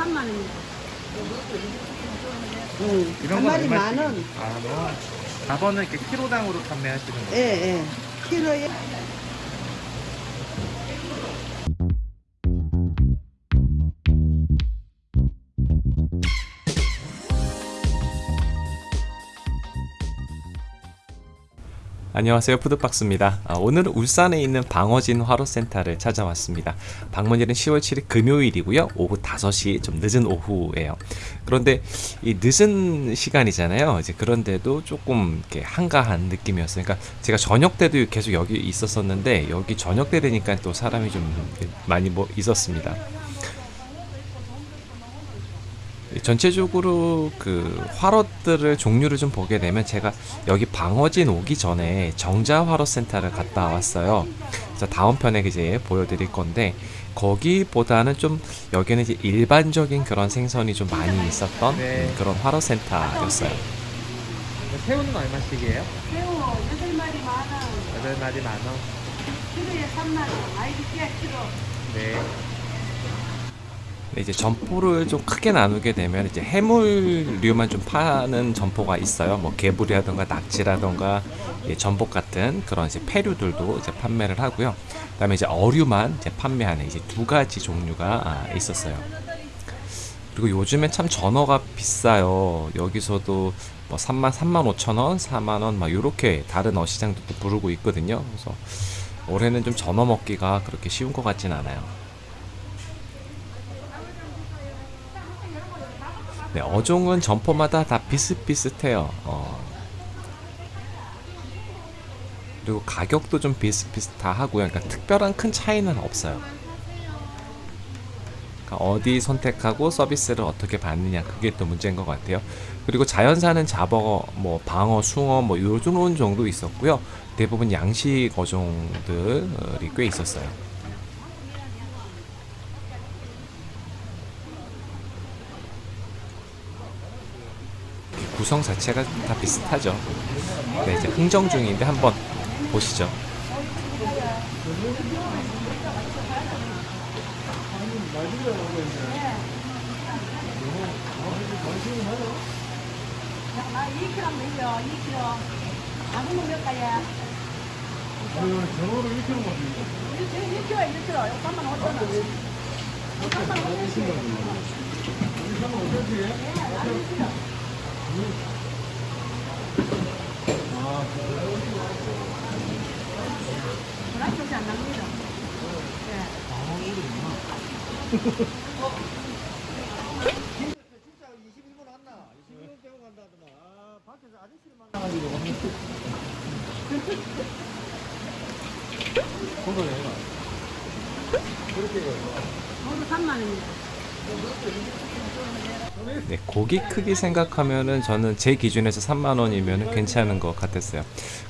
3만 원입니다. 응. 이런 한건 마리 만 얼마씩? 원. 아, 뭐. 4번은 이렇게 키로당으로 판매하시는 거예요? 예, 예. 키로에 안녕하세요. 푸드박스입니다. 아, 오늘은 울산에 있는 방어진 화로센터를 찾아왔습니다. 방문일은 10월 7일 금요일이고요. 오후 5시 좀 늦은 오후예요. 그런데 이 늦은 시간이잖아요. 이제 그런데도 조금 이렇게 한가한 느낌이었어요. 그러니까 제가 저녁 때도 계속 여기 있었었는데 여기 저녁 때 되니까 또 사람이 좀 많이 뭐 있었습니다 전체적으로 그 화로들을 종류를 좀 보게 되면 제가 여기 방어진 오기 전에 정자 화로 센터를 갔다 왔어요. 그래서 다음 편에 이제 보여드릴 건데 거기보다는 좀 여기는 이제 일반적인 그런 생선이 좀 많이 있었던 네. 음, 그런 화로 센터였어요. 새우는 얼마씩이에요? 새우 8마리 만 원, 8마리 만 원. 키로에 3만 원, 아이디 깨 키로. 네. 네, 이제 점포를 좀 크게 나누게 되면 이제 해물류만 좀 파는 점포가 있어요. 뭐 개불이라던가 낙지라던가 예, 전복 같은 그런 이제 폐류들도 이제 판매를 하고요. 그다음에 이제 어류만 이제 판매하는 이제 두 가지 종류가 아, 있었어요. 그리고 요즘엔 참 전어가 비싸요. 여기서도 뭐 3만 3만 5천 원, 4만 원 막 요렇게 다른 어시장도 또 부르고 있거든요. 그래서 올해는 좀 전어 먹기가 그렇게 쉬운 것 같진 않아요. 네, 어종은 점포마다 다 비슷비슷해요. 어. 그리고 가격도 좀 비슷비슷하고요. 그러니까 특별한 큰 차이는 없어요. 그러니까 어디 선택하고 서비스를 어떻게 받느냐 그게 또 문제인 것 같아요. 그리고 자연사는 잡어, 뭐 방어, 숭어 뭐 요런 정도 있었고요. 대부분 양식 어종들이 꽤 있었어요. 구성 자체가 다 비슷하죠. 네, 이제 흥정 중인데 한번 보시죠. 아, 2kg 먹여, 2kg. 아무는 몇 가야? 전어를 1kg 먹는 1kg, 1kg. 3만 5천 원. 3만 5천 원. 그 런 쪽이 안 납니다. 진짜 22분 왔나? 22분 빼고 간다더만. 아, 밖에서 아저씨를 만나가지고. 그거는 얼마? 모두 3만 원입니다. 네, 고기 크기 생각하면은 저는 제 기준에서 3만 원이면 괜찮은 것 같았어요.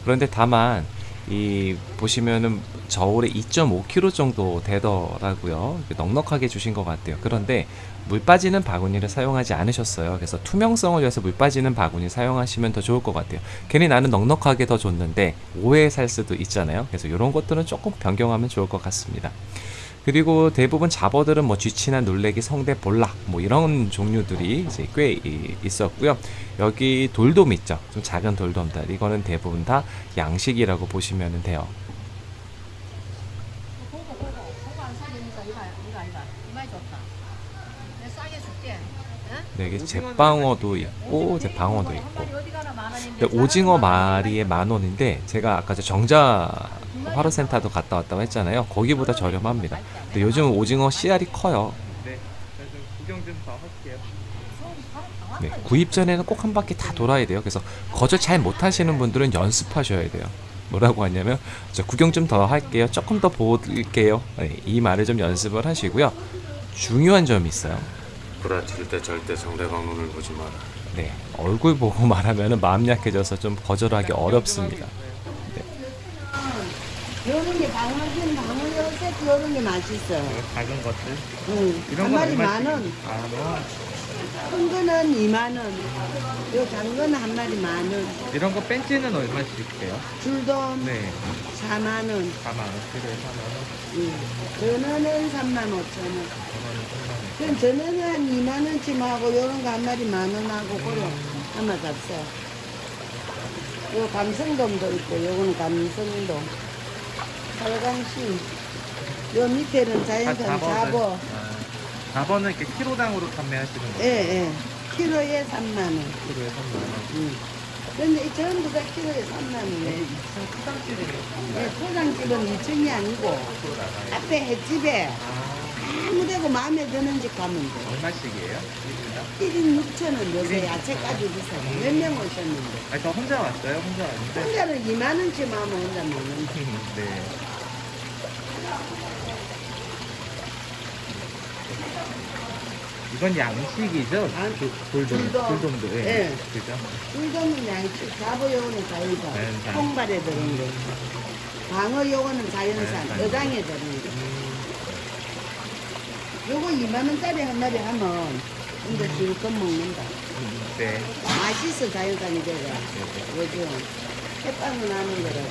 그런데 다만 이 보시면은 저울에 2.5kg 정도 되더라고요. 넉넉하게 주신 것 같아요. 그런데 물 빠지는 바구니를 사용하지 않으셨어요. 그래서 투명성을 위해서 물 빠지는 바구니 사용하시면 더 좋을 것 같아요. 괜히 나는 넉넉하게 더 줬는데 오해 살 수도 있잖아요. 그래서 이런 것들은 조금 변경하면 좋을 것 같습니다. 그리고 대부분 잡어들은 뭐 쥐치나 놀래기, 성대, 볼락 뭐 이런 종류들이 이제 꽤 이- 있었고요. 여기 돌돔 있죠. 좀 작은 돌돔들. 이거는 대부분 다 양식이라고 보시면 돼요. 네, 이게 제방어도 있고 이제 방어도 있고. 오징어 마리에 만 원인데 제가 아까 저 정자 화로센터도 갔다 왔다고 했잖아요. 거기보다 저렴합니다. 근데 요즘 오징어 씨알이 커요. 네. 그래서 구경 좀더 할게요. 네, 구입 전에는 꼭 한 바퀴 다 돌아야 돼요. 그래서 거절 잘 못하시는 분들은 연습하셔야 돼요. 뭐라고 하냐면 저 구경 좀 더 할게요. 조금 더 볼게요. 네, 이 말을 좀 연습을 하시고요. 중요한 점이 있어요. 부라칠 때 절대 상대방 눈을 보지 마라. 네, 얼굴 보고 말하면 마음 약해져서 좀 거절하기 어렵습니다. 요런 게 방어진 방어 요런 세트 요런 게 맛있어. 이거 작은 것들. 응. 이런 한건 마리 만? 원. 만 원. 큰 거는 2만 원, 요 작은 한 마리 만 원, 이런 거 벤치는 얼마씩 돼요? 줄돔 네. 4만 원, 4만 원, 키로에 4만 원, 예. 전어는 3만 5천 원. 5만 원, 그럼 전어는 한 2만 원쯤 하고 요런 거 한 마리 만원 하고 그래 아마 잡숴. 요 감성돔도 있고 요거는 감성돔. 살강시. 요 밑에는 3만 자연산 원. 잡어. 아, 4번은 이렇게 키로당으로 판매하시는 예, 거예요? 예. 키로에 3만 원. 키로에 3만 원. 음. 근데 이 전부 다 키로에 3만 원이에요. 예, 포장집은 2층이 아니고 앞에 횟집에 아, 아무 데고 마음에 드는 집 가면 돼. 얼마씩이에요? 이분당? 1인 6천 원 요새 야채까지 비싸고 몇명 오셨는데 아니, 저 혼자 왔어요. 혼자 왔는데. 혼자는 2만 원쯤 하면 혼자 먹는 네. 이건 양식이죠? 아, 도- 돌돔, 돌돔. 돌돔 도, 예. 예. 그죠? 꿀돔은 양식 잡어 요거는 자연산 자연산. 통발에 들은 거 방어 요거는 자연산 자연산. 어장에 들은 거 요거 2만 원짜리 한 마리 하면 근데 실컷 먹는다 음, 네. 맛있어 자연산이 제가 요즘 햇빵은 하는 거라고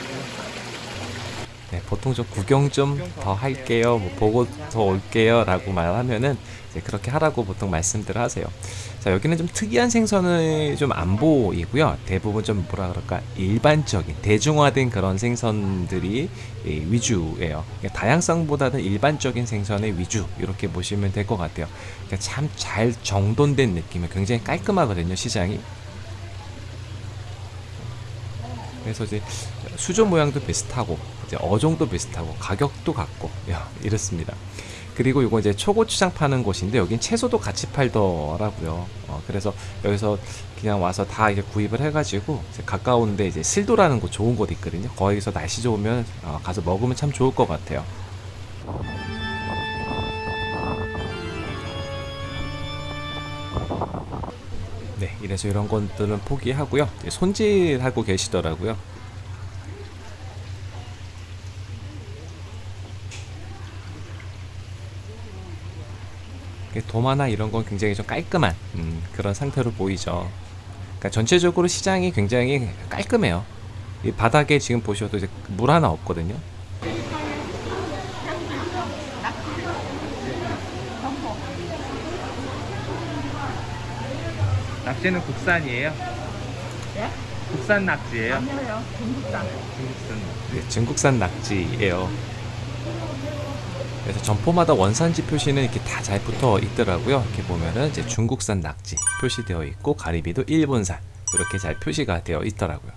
네, 보통 좀 구경 좀 더 할게요, 뭐 보고 더 올게요 라고 말하면은 이제 그렇게 하라고 보통 말씀들을 하세요. 자, 여기는 좀 특이한 생선이 좀안 보이고요. 대부분 좀 뭐라 그럴까, 일반적인, 대중화된 그런 생선들이 이 위주예요. 그러니까 다양성보다는 일반적인 생선의 위주, 이렇게 보시면 될 것 같아요. 그러니까 참 잘 정돈된 느낌이 굉장히 깔끔하거든요, 시장이. 그래서 이제 수조 모양도 비슷하고 이제 어종도 비슷하고 가격도 같고 야, 이렇습니다. 그리고 이거 이제 초고추장 파는 곳인데 여긴 채소도 같이 팔더라고요. 어, 그래서 여기서 그냥 와서 다 이제 구입을 해가지고 이제 가까운데 이제 실도라는 곳 좋은 곳 있거든요. 거기서 날씨 좋으면 어, 가서 먹으면 참 좋을 것 같아요. 네, 이래서 이런 것들은 포기하고요. 손질하고 계시더라고요. 도마나 이런 건 굉장히 좀 깔끔한 음, 그런 상태로 보이죠. 그러니까 전체적으로 시장이 굉장히 깔끔해요. 이 바닥에 지금 보셔도 이제 물 하나 없거든요. 낙지는 국산이에요? 예? 국산 낙지예요? 아니에요. 중국산. 중국산. 네, 중국산 낙지예요. 그래서 점포마다 원산지 표시는 이렇게 다 잘 붙어 있더라고요. 이렇게 보면은 이제 중국산 낙지 표시되어 있고 가리비도 일본산 이렇게 잘 표시가 되어 있더라고요.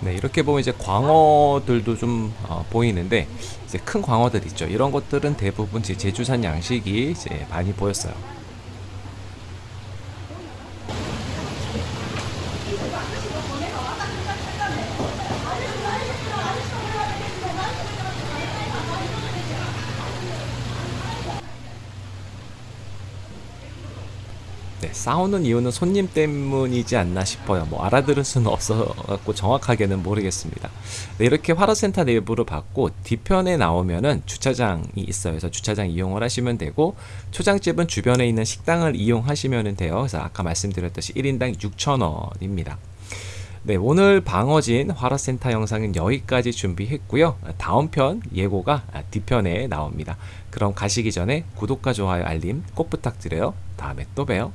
네, 이렇게 보면 이제 광어들도 좀 어, 보이는데 이제 큰 광어들 있죠. 이런 것들은 대부분 이제 제주산 양식이 이제 많이 보였어요. 네, 싸우는 이유는 손님 때문이지 않나 싶어요. 뭐 알아들을 수는 없어갖고 정확하게는 모르겠습니다. 네, 이렇게 화로센터 내부를 받고 뒤편에 나오면은 주차장이 있어요. 그래서 주차장 이용을 하시면 되고 초장집은 주변에 있는 식당을 이용하시면 돼요. 그래서 아까 말씀드렸듯이 1인당 6,000원입니다. 네, 오늘 방어진 화로센터 영상은 여기까지 준비했고요. 다음 편 예고가 뒤편에 나옵니다. 그럼 가시기 전에 구독과 좋아요, 알림 꼭 부탁드려요. 다음에 또 봬요.